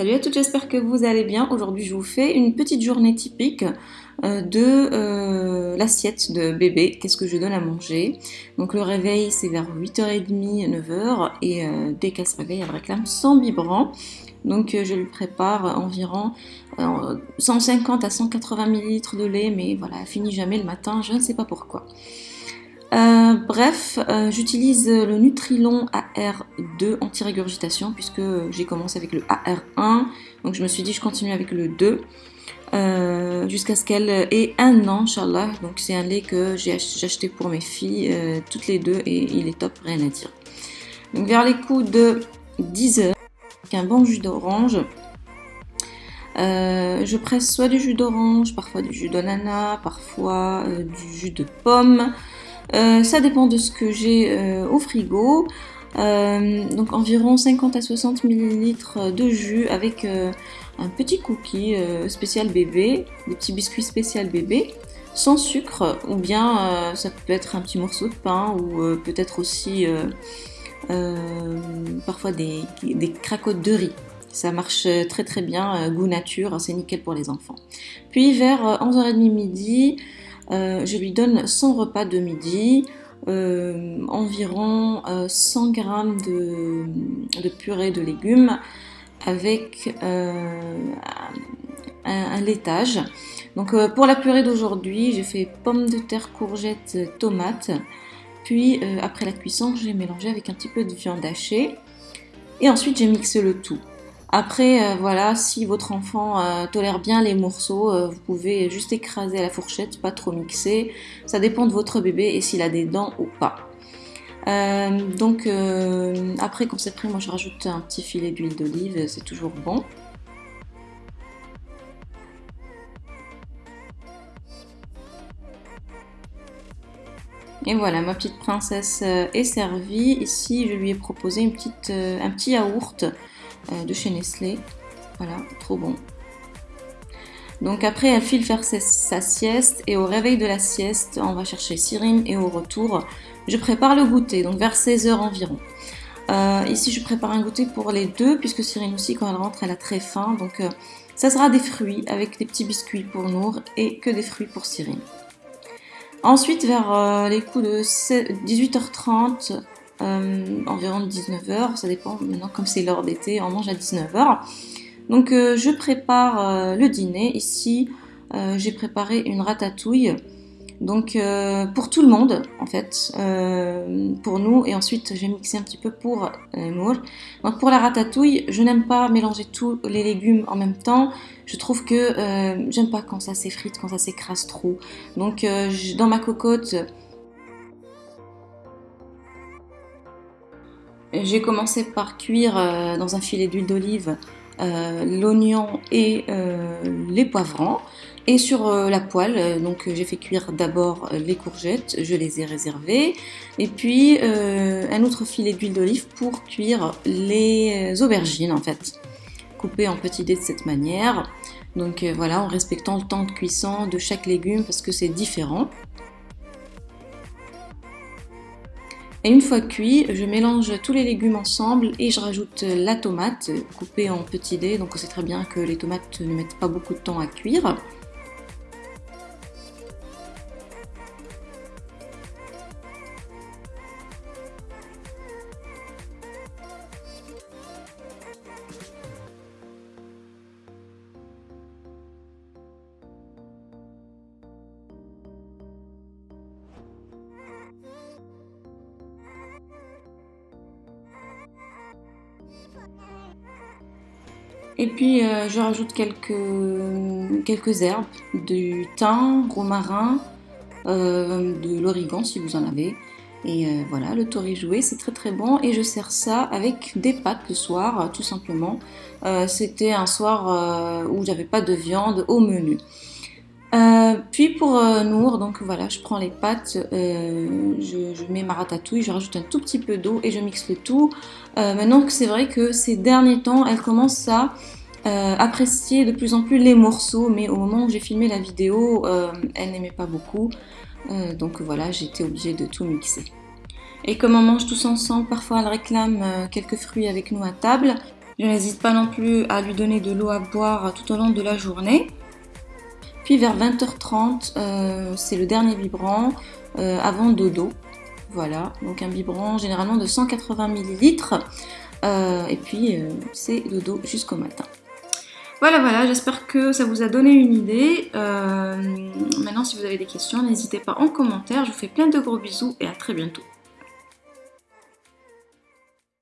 Salut à toutes, j'espère que vous allez bien. Aujourd'hui, je vous fais une petite journée typique euh, de euh, l'assiette de bébé. Qu'est-ce que je donne à manger? Donc le réveil, c'est vers 8h30, 9h. Et euh, dès qu'elle se réveille, elle réclame son biberon. Donc je lui prépare environ 150 à 180 ml de lait. Mais voilà, elle finit jamais le matin, je ne sais pas pourquoi. Euh, bref, euh, j'utilise le Nutrilon AR2 anti-régurgitation puisque j'ai commencé avec le AR1. Donc je me suis dit je continue avec le 2 euh, jusqu'à ce qu'elle ait un an, Inch'Allah. Donc c'est un lait que j'ai acheté pour mes filles, toutes les deux, et il est top, rien à dire. Donc vers les coups de 10 heures, avec un bon jus d'orange. je presse soit du jus d'orange, parfois du jus d'ananas, parfois du jus de pomme. Euh, ça dépend de ce que j'ai euh, au frigo. Euh, donc environ 50 à 60 ml de jus avec un petit cookie spécial bébé, des petits biscuits spécial bébé, sans sucre, ou bien ça peut être un petit morceau de pain, ou peut-être aussi parfois des, des cracottes de riz. Ça marche très très bien, goût nature, c'est nickel pour les enfants. Puis vers 11h30 midi, euh, je lui donne son repas de midi, euh, environ 100 euh, g de, purée de légumes avec un, laitage. Donc pour la purée d'aujourd'hui, j'ai fait pommes de terre, courgettes, tomates. Puis après la cuisson, j'ai mélangé avec un petit peu de viande hachée. Et ensuite, j'ai mixé le tout. Après, euh, voilà, si votre enfant euh, tolère bien les morceaux, euh, vous pouvez juste écraser à la fourchette, pas trop mixer. Ça dépend de votre bébé et s'il a des dents ou pas. donc après quand c'est prêt, moi je rajoute un petit filet d'huile d'olive, c'est toujours bon. Et voilà, ma petite princesse est servie. Ici, je lui ai proposé un petit yaourt de chez Nestlé. Voilà, trop bon. Donc après, elle file faire sa, sieste et au réveil de la sieste, on va chercher Cyrine et au retour, je prépare le goûter, donc vers 16h environ. Euh, ici, je prépare un goûter pour les deux, puisque Cyrine aussi, quand elle rentre, elle a très faim. Donc, euh, ça sera des fruits avec des petits biscuits pour Nour et que des fruits pour Cyrine. Ensuite, vers les coups de 18h30, euh, environ 19h, ça dépend maintenant comme c'est l'heure d'été, on mange à 19h. Donc euh, je prépare euh, le dîner, ici j'ai préparé une ratatouille, donc pour tout le monde en fait, pour nous, et ensuite j'ai mixé un petit peu pour Nour. Donc pour la ratatouille, je n'aime pas mélanger tous les légumes en même temps, je trouve que j'aime pas quand ça s'effrite, quand ça s'écrase trop. Donc dans ma cocotte, J'ai commencé par cuire euh, dans un filet d'huile d'olive euh, l'oignon et euh, les poivrons. Et sur la poêle, donc j'ai fait cuire d'abord les courgettes, je les ai réservées. Et puis un autre filet d'huile d'olive pour cuire les aubergines en fait. Coupées en petits dés de cette manière. Donc voilà, en respectant le temps de cuisson de chaque légume parce que c'est différent. Et une fois cuit, je mélange tous les légumes ensemble et je rajoute la tomate coupée en petits dés. Donc on sait très bien que les tomates ne mettent pas beaucoup de temps à cuire. Et puis euh, je rajoute quelques, herbes, du thym, romarin, euh, de l'origan si vous en avez. Et euh, voilà, le tori joué, c'est très très bon. Et je sers ça avec des pâtes le soir, tout simplement. C'était un soir où j'avais pas de viande au menu. Puis pour Nour, donc voilà, je prends les pâtes, je, je, mets ma ratatouille, je rajoute un tout petit peu d'eau et je mixe le tout. maintenant que c'est vrai que ces derniers temps, elle commence à euh, apprécier de plus en plus les morceaux, mais au moment où j'ai filmé la vidéo, euh, elle n'aimait pas beaucoup. Euh, donc voilà, j'étais obligée de tout mixer. Et comme on mange tous ensemble, parfois elle réclame quelques fruits avec nous à table. Je n'hésite pas non plus à lui donner de l'eau à boire tout au long de la journée. Vers 20h30, euh, c'est le dernier biberon euh, avant dodo. Voilà, donc un biberon généralement de 180 ml. et puis c'est dodo jusqu'au matin. Voilà, voilà, j'espère que ça vous a donné une idée. maintenant, si vous avez des questions, n'hésitez pas en commentaire. Je vous fais plein de gros bisous et à très bientôt.